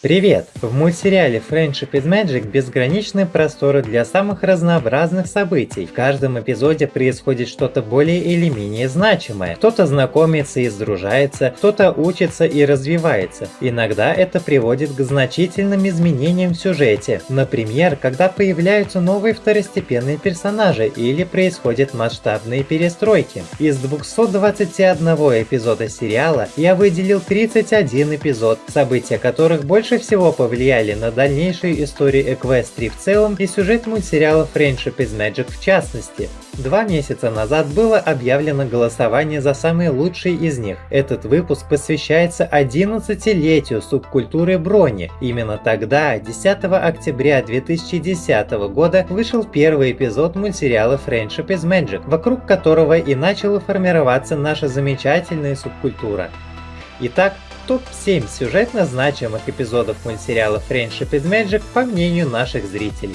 Привет! В мультсериале Friendship is Magic безграничные просторы для самых разнообразных событий. В каждом эпизоде происходит что-то более или менее значимое. Кто-то знакомится и сдружается, кто-то учится и развивается. Иногда это приводит к значительным изменениям в сюжете. Например, когда появляются новые второстепенные персонажи или происходят масштабные перестройки. Из 221 эпизода сериала я выделил 31 эпизод, события которых больше больше всего повлияли на дальнейшую историю Эквестрии в целом и сюжет мультсериала Friendship is Magic в частности. Два месяца назад было объявлено голосование за самые лучшие из них. Этот выпуск посвящается 11-летию субкультуры брони. Именно тогда, 10 октября 2010 года, вышел первый эпизод мультсериала Friendship is Magic, вокруг которого и начала формироваться наша замечательная субкультура. Итак, топ-7 сюжетно значимых эпизодов мультсериала Friendship is Magic по мнению наших зрителей.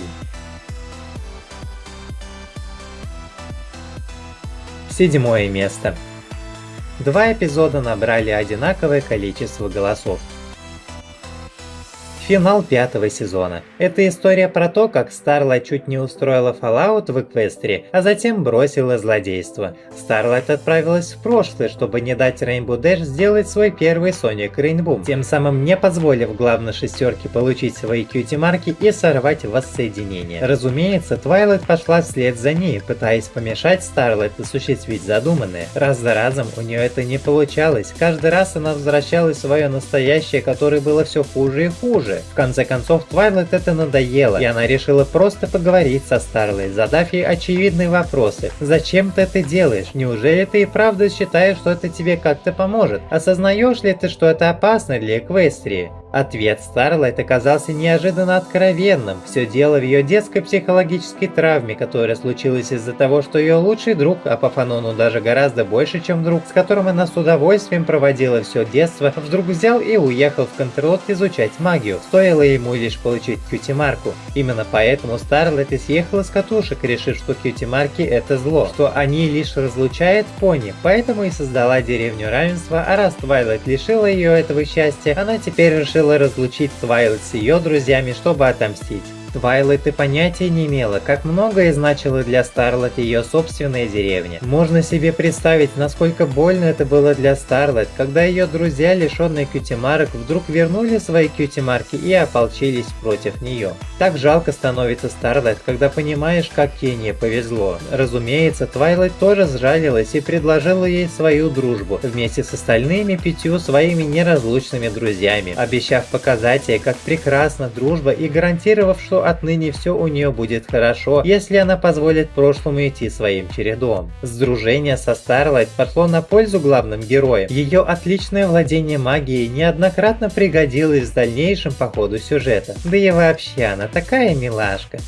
Седьмое место. Два эпизода набрали одинаковое количество голосов. Финал пятого сезона. Это история про то, как Старлайт чуть не устроила Fallout в Эквестрии, а затем бросила злодейство. Старлайт отправилась в прошлое, чтобы не дать Rainbow Dash сделать свой первый Sonic Rainboom, тем самым не позволив главной шестерке получить свои cutie -марки и сорвать воссоединение. Разумеется, Твайлайт пошла вслед за ней, пытаясь помешать Старлайт осуществить задуманное. Раз за разом у нее это не получалось, каждый раз она возвращалась в свое настоящее, которое было все хуже и хуже уже. В конце концов, Твайлайт это надоело, и она решила просто поговорить со Старлайт, задав ей очевидные вопросы. «Зачем ты это делаешь? Неужели ты и правда считаешь, что это тебе как-то поможет? Осознаешь ли ты, что это опасно для Эквестрии?» Ответ Старлайт оказался неожиданно откровенным. Все дело в ее детской психологической травме, которая случилась из-за того, что ее лучший друг, а по фанону даже гораздо больше, чем друг, с которым она с удовольствием проводила все детство, вдруг взял и уехал в Кантерлот изучать магию. Стоило ему лишь получить кьюти-марку. Именно поэтому Старлайт и съехала с катушек, решив, что кьюти-марки это зло, что они лишь разлучают пони, поэтому и создала деревню равенства, а раз Твайлайт лишила ее этого счастья, она теперь решила решила разлучить Твайлайт с ее друзьями, чтобы отомстить. Твайлайт и понятия не имела, как многое значило для Старлайт ее собственная деревня. Можно себе представить, насколько больно это было для Старлайт, когда ее друзья, лишенные кьюти-марок, вдруг вернули свои кьюти-марки и ополчились против нее. Так жалко становится Старлайт, когда понимаешь, как ей не повезло. Разумеется, Твайлайт тоже сжалилась и предложила ей свою дружбу, вместе с остальными пятью своими неразлучными друзьями, обещав показать ей, как прекрасна дружба и гарантировав, что отныне все у нее будет хорошо, если она позволит прошлому идти своим чередом. Сдружение со Старлайт пошло на пользу главным героям. Ее отличное владение магией неоднократно пригодилось в дальнейшем по ходу сюжета. Да и вообще она такая милашка.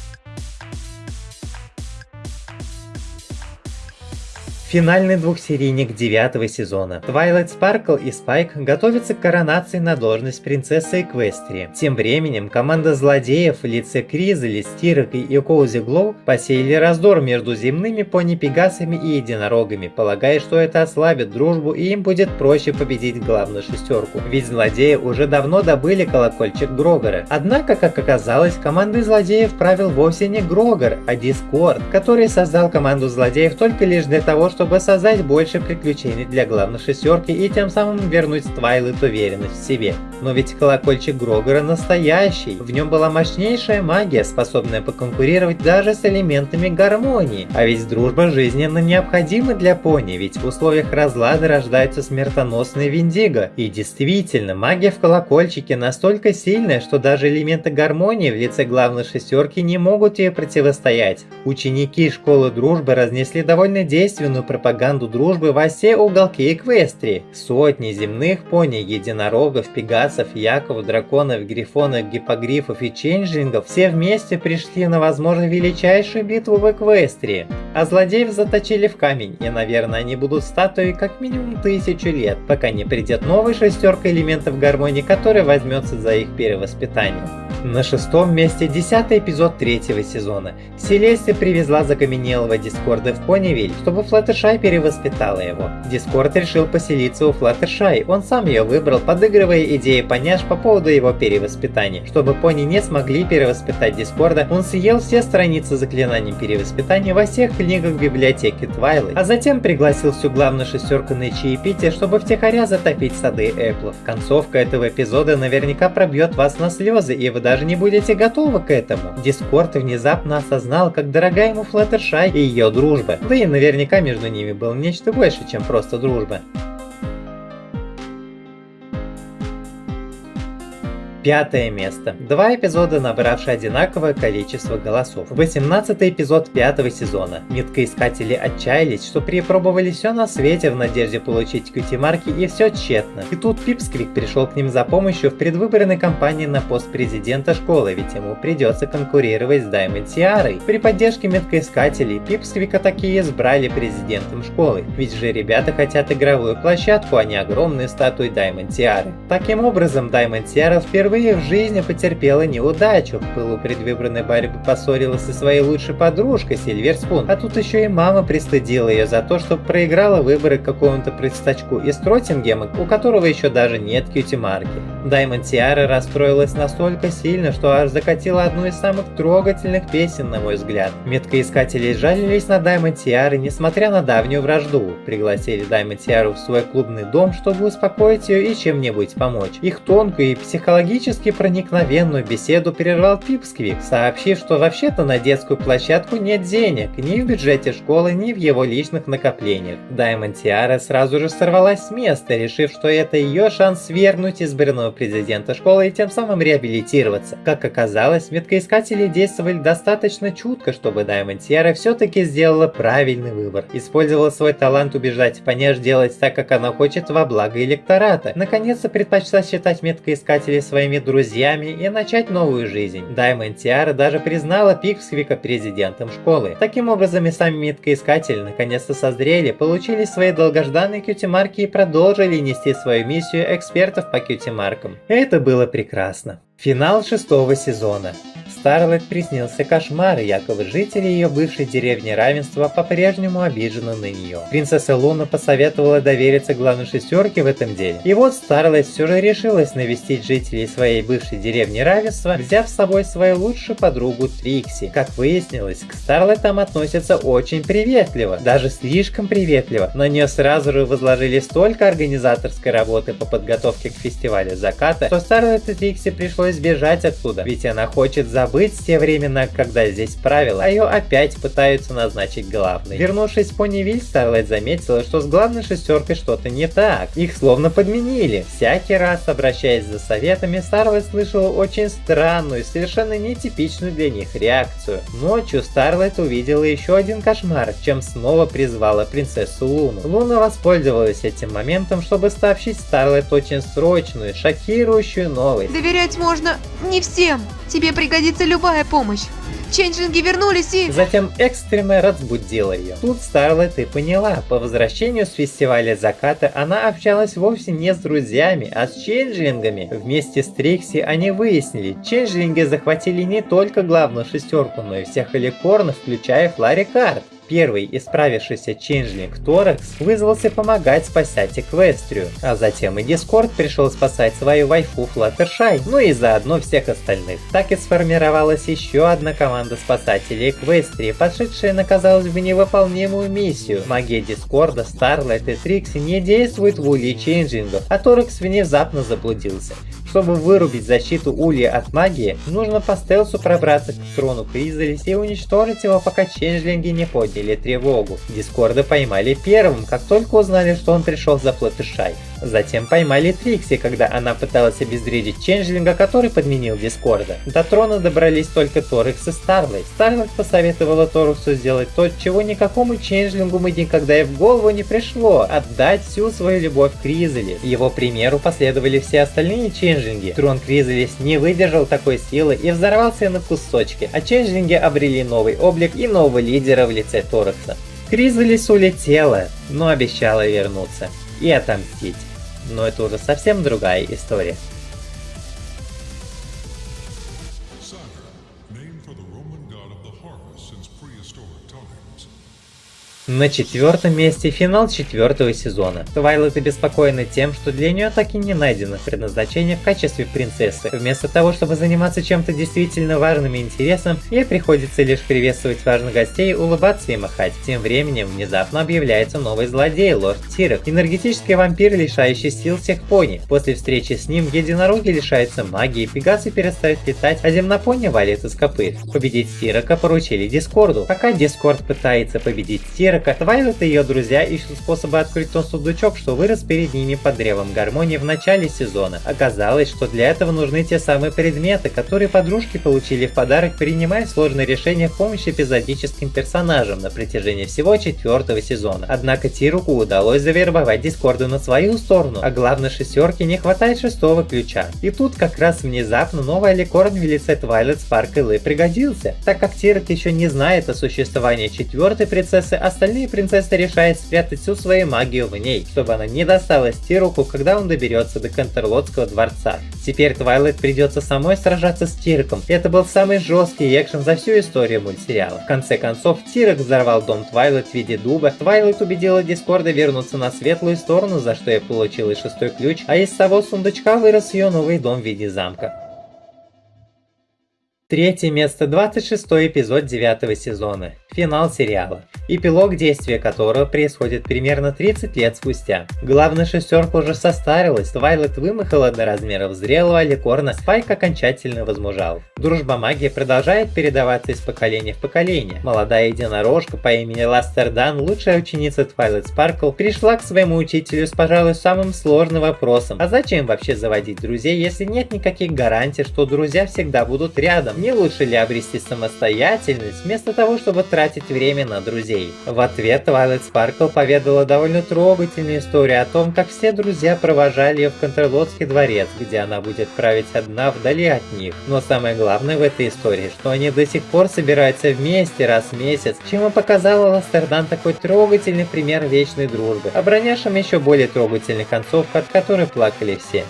Финальный двухсерийник девятого сезона. Twilight Sparkle и Spike готовятся к коронации на должность принцессы Эквестрии. Тем временем команда злодеев в лице Кризели, Стирок и Коузи Глоу посеяли раздор между земными пони-пегасами и единорогами, полагая, что это ослабит дружбу и им будет проще победить главную шестерку. Ведь злодеи уже давно добыли колокольчик Грогора. Однако, как оказалось, командой злодеев правил вовсе не Грогор, а Дискорд, который создал команду злодеев только лишь для того, чтобы создать больше приключений для главной шестерки и тем самым вернуть Твайлет уверенность в себе. Но ведь колокольчик Грогора настоящий, в нем была мощнейшая магия, способная поконкурировать даже с элементами гармонии. А ведь дружба жизненно необходима для пони, ведь в условиях разлада рождаются смертоносные виндиго. И действительно, магия в колокольчике настолько сильная, что даже элементы гармонии в лице главной шестерки не могут ей противостоять. Ученики школы дружбы разнесли довольно действенную пропаганду дружбы во все уголки Эквестрии. Сотни земных пони, единорогов, пегасов, яков, драконов, грифонов, гипогрифов и ченджлингов все вместе пришли на возможно величайшую битву в Эквестрии. а злодеев заточили в камень, и, наверное, они будут статуей как минимум тысячу лет, пока не придет новая шестерка элементов гармонии, которая возьмется за их перевоспитание. На шестом месте десятый эпизод третьего сезона. Селестия привезла закаменелого Дискорда в Понивиль, чтобы Флаттершай перевоспитала его. Дискорд решил поселиться у Флаттершай, он сам ее выбрал, подыгрывая идеи поняш по поводу его перевоспитания. Чтобы пони не смогли перевоспитать Дискорда, он съел все страницы заклинаний перевоспитания во всех книгах библиотеки Твайлы, а затем пригласил всю главную шестерку на чаепитие, чтобы втихаря затопить сады Эплов. Концовка этого эпизода наверняка пробьет вас на слезы, и вы даже не будете готовы к этому. Дискорд внезапно осознал, как дорога ему Флаттершай и ее дружба. Да и наверняка между ними было нечто больше, чем просто дружба. Пятое место. Два эпизода, набравшие одинаковое количество голосов. 18 эпизод пятого сезона. Меткоискатели отчаялись, что перепробовали все на свете в надежде получить QT-марки и все тщетно. И тут Пипсквик пришел к ним за помощью в предвыборной кампании на пост президента школы, ведь ему придется конкурировать с Даймонд Сиарой. При поддержке меткоискателей Пипсквика такие избрали президентом школы, ведь же ребята хотят игровую площадку, а не огромную статую Даймонд Сиары. Таким образом, Даймонд Сиара впервые впервые в жизни потерпела неудачу. В пылу предвыборной борьбы поссорилась со своей лучшей подружкой Сильвер Спун, а тут еще и мама пристыдила ее за то, что проиграла выборы какому-то предстачку из Троттингема, у которого еще даже нет кьюти-марки. Даймонд Тиара расстроилась настолько сильно, что аж закатила одну из самых трогательных песен, на мой взгляд. Меткоискатели жалились на Даймонд Тиары, несмотря на давнюю вражду. Пригласили Даймонд Тиару в свой клубный дом, чтобы успокоить ее и чем-нибудь помочь. Их тонкую и психологически Практически проникновенную беседу прервал Пипсквик, сообщив, что вообще-то на детскую площадку нет денег, ни в бюджете школы, ни в его личных накоплениях. Даймонд Тиара сразу же сорвалась с места, решив, что это ее шанс свергнуть избранного президента школы и тем самым реабилитироваться. Как оказалось, меткоискатели действовали достаточно чутко, чтобы Даймонд Тиара все-таки сделала правильный выбор. Использовала свой талант убеждать Понеж делать так, как она хочет во благо электората. Наконец-то предпочла считать меткоискателей своими своими друзьями и начать новую жизнь. Даймонд Тиара даже признала Пиксвика президентом школы. Таким образом и сами меткоискатели наконец-то созрели, получили свои долгожданные кьюти-марки и продолжили нести свою миссию экспертов по кьюти-маркам. Это было прекрасно. Финал шестого сезона. Старлет приснился кошмар, якобы жители ее бывшей деревни Равенства по-прежнему обижены на нее. Принцесса Луна посоветовала довериться главной шестерке в этом деле. И вот Старлет все же решилась навестить жителей своей бывшей деревни Равенства, взяв с собой свою лучшую подругу Трикси. Как выяснилось, к Старлет там относятся очень приветливо, даже слишком приветливо. На нее сразу же возложили столько организаторской работы по подготовке к фестивалю заката, что Старлет и Трикси пришлось бежать оттуда, ведь она хочет забыть забыть те времена, когда здесь правила, а ее опять пытаются назначить главной. Вернувшись в Понивиль, Старлайт заметила, что с главной шестеркой что-то не так. Их словно подменили. Всякий раз, обращаясь за советами, Старлайт слышала очень странную, совершенно нетипичную для них реакцию. Ночью Старлайт увидела еще один кошмар, чем снова призвала принцессу Луну. Луна воспользовалась этим моментом, чтобы сообщить Старлайт очень срочную, шокирующую новость. Доверять можно не всем. Тебе пригодится любая помощь. Ченджлинги вернулись и... Затем экстренно разбудила ее. Тут Старлайт и поняла, по возвращению с фестиваля заката она общалась вовсе не с друзьями, а с ченджлингами. Вместе с Трикси они выяснили, ченджлинги захватили не только главную шестерку, но и всех эликорнов, включая Фларри Харт. Первый исправившийся ченджлинг Торакс вызвался помогать спасать Эквестрию, а затем и Дискорд пришел спасать свою вайфу Флаттершай, ну и заодно всех остальных. Так и сформировалась еще одна команда спасателей Эквестрии, пошедшая на, казалось бы, невыполнимую миссию. Магия Дискорда, Старлайт и Трикси не действуют в Улье Ченджлингов, а Торекс внезапно заблудился. Чтобы вырубить защиту Улья от магии, нужно по стелсу пробраться к трону Кризалис и уничтожить его, пока ченджлинги не подняли тревогу. Дискорда поймали первым, как только узнали, что он пришел за Флатышай. Затем поймали Трикси, когда она пыталась обезвредить Ченджлинга, который подменил Дискорда. До трона добрались только Торекс и Старлайт. Старлайт посоветовала Торексу сделать то, чего никакому Ченджлингу мы никогда и в голову не пришло – отдать всю свою любовь Кризелис. Его примеру последовали все остальные Ченджлинги. Трон Кризелис не выдержал такой силы и взорвался на кусочки, а Ченджлинги обрели новый облик и нового лидера в лице Торекса. Кризелис улетела, но обещала вернуться и отомстить. Но это уже совсем другая история. На четвертом месте финал четвертого сезона. Твайлайт обеспокоена тем, что для нее так и не найдено предназначение в качестве принцессы. Вместо того, чтобы заниматься чем-то действительно важным и интересным, ей приходится лишь приветствовать важных гостей, улыбаться и махать. Тем временем внезапно объявляется новый злодей, лорд Тирок, энергетический вампир, лишающий сил всех пони. После встречи с ним единороги лишаются магии, пегасы перестают летать, а земнопони валит из копыт. Победить Тирока поручили Дискорду. Пока Дискорд пытается победить Тирока, Твайлет и ее друзья ищут способы открыть тот сундучок, что вырос перед ними под древом гармонии в начале сезона. Оказалось, что для этого нужны те самые предметы, которые подружки получили в подарок, принимая сложные решения в помощь эпизодическим персонажам на протяжении всего четвертого сезона. Однако Тируку удалось завербовать Дискорду на свою сторону, а главной шестерке не хватает шестого ключа. И тут как раз внезапно новый Аликорн в лице Твайлет Спарк и пригодился, так как Тирок еще не знает о существовании четвертой принцессы, остальных Остальные принцессы решают спрятать всю свою магию в ней, чтобы она не досталась Тируку, когда он доберется до Кантерлотского дворца. Теперь Твайлайт придется самой сражаться с Тиреком. Это был самый жесткий экшен за всю историю мультсериала. В конце концов, Тирек взорвал дом Твайлайт в виде дуба. Твайлайт убедила Дискорда вернуться на светлую сторону, за что и получил шестой ключ, а из того сундучка вырос ее новый дом в виде замка. Третье место, 26 эпизод 9 сезона. Финал сериала. Эпилог действия которого происходит примерно 30 лет спустя. Главная шестерка уже состарилась, Твайлайт вымахала до размеров зрелого аликорна, Спайк окончательно возмужал. Дружба магии продолжает передаваться из поколения в поколение. Молодая единорожка по имени Ластер Дон, лучшая ученица Твайлет Спаркл, пришла к своему учителю с, пожалуй, самым сложным вопросом. А зачем вообще заводить друзей, если нет никаких гарантий, что друзья всегда будут рядом? Не лучше ли обрести самостоятельность, вместо того, чтобы тратить время на друзей? В ответ Твайлайт Спаркл поведала довольно трогательную историю о том, как все друзья провожали ее в Контрлотский дворец, где она будет править одна вдали от них. Но самое главное в этой истории, что они до сих пор собираются вместе раз в месяц, чем и показала Ластердан такой трогательный пример вечной дружбы, обороняшим еще более трогательный концовку, от которой плакали все.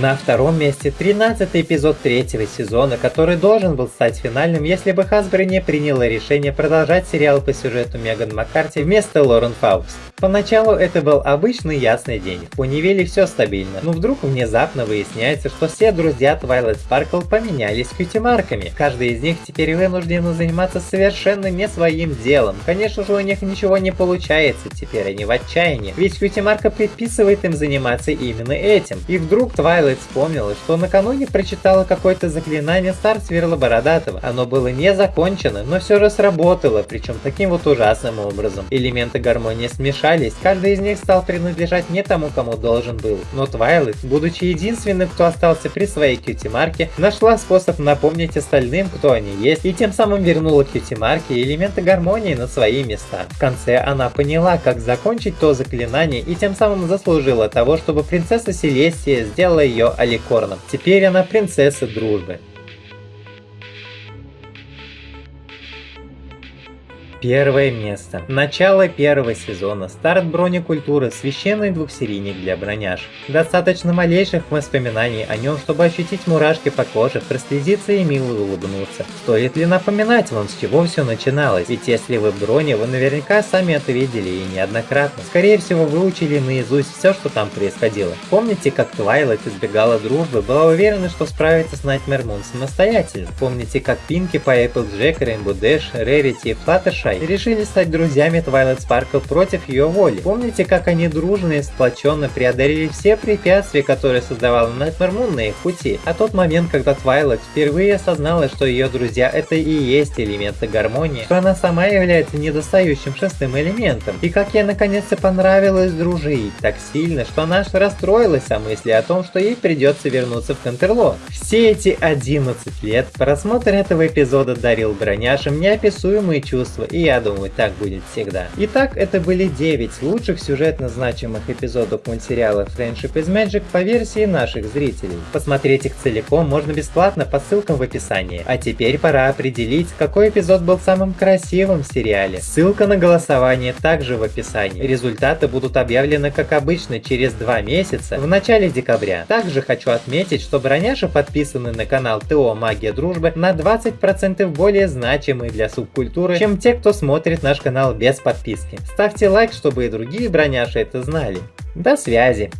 На втором месте 13 эпизод третьего сезона, который должен был стать финальным, если бы Хасбро не приняла решение продолжать сериал по сюжету Меган Маккарти вместо Лорен Фауст. Поначалу это был обычный ясный день, в Унивеле все стабильно, но вдруг внезапно выясняется, что все друзья Twilight Sparkle поменялись кьюти-марками. Каждый из них теперь вынужден заниматься совершенно не своим делом. Конечно же у них ничего не получается, теперь они в отчаянии, ведь кьюти-марка предписывает им заниматься именно этим. И вдруг Twilight вспомнила, что накануне прочитала какое-то заклинание Стар Сверла Бородатого. Оно было не закончено, но все же сработало, причем таким вот ужасным образом. Элементы гармонии смешались, каждый из них стал принадлежать не тому, кому должен был. Но Твайлайт, будучи единственным, кто остался при своей кьюти-марке, нашла способ напомнить остальным, кто они есть, и тем самым вернула кьюти-марке элементы гармонии на свои места. В конце она поняла, как закончить то заклинание, и тем самым заслужила того, чтобы принцесса Селестия сделала ее Аликорном. Теперь она принцесса дружбы. Первое место. Начало первого сезона. Старт брони-культуры. Священный двухсерийник для броняш. Достаточно малейших воспоминаний о нем, чтобы ощутить мурашки по коже, прослезиться и мило улыбнуться. Стоит ли напоминать вам, с чего все начиналось? Ведь если вы брони, вы наверняка сами это видели и неоднократно. Скорее всего, выучили наизусть все, что там происходило. Помните, как Твайлайт избегала дружбы, была уверена, что справится с Найтмер Мун самостоятельно? Помните, как Пинки Пай, Applejack, Rainbow Dash, Rarity и Fluttershy Скай и решили стать друзьями Твайлайт Спаркл против ее воли. Помните, как они дружно и сплоченно преодолели все препятствия, которые создавала Nightmare Moon на их пути? А тот момент, когда Твайлайт впервые осознала, что ее друзья это и есть элементы гармонии, что она сама является недостающим шестым элементом. И как ей наконец-то понравилось дружить так сильно, что она аж расстроилась о мысли о том, что ей придется вернуться в Контерло. Все эти 11 лет просмотр этого эпизода дарил броняшам неописуемые чувства, и я думаю, так будет всегда. Итак, это были 9 лучших сюжетно значимых эпизодов мультсериала Friendship is Magic по версии наших зрителей. Посмотреть их целиком можно бесплатно по ссылкам в описании. А теперь пора определить, какой эпизод был самым красивым в сериале. Ссылка на голосование также в описании. Результаты будут объявлены как обычно через 2 месяца в начале декабря. Также хочу отметить, что броняши подписаны на канал ТО Магия Дружбы на 20% более значимые для субкультуры, чем те, кто смотрит наш канал без подписки. Ставьте лайк, чтобы и другие броняши это знали. До связи!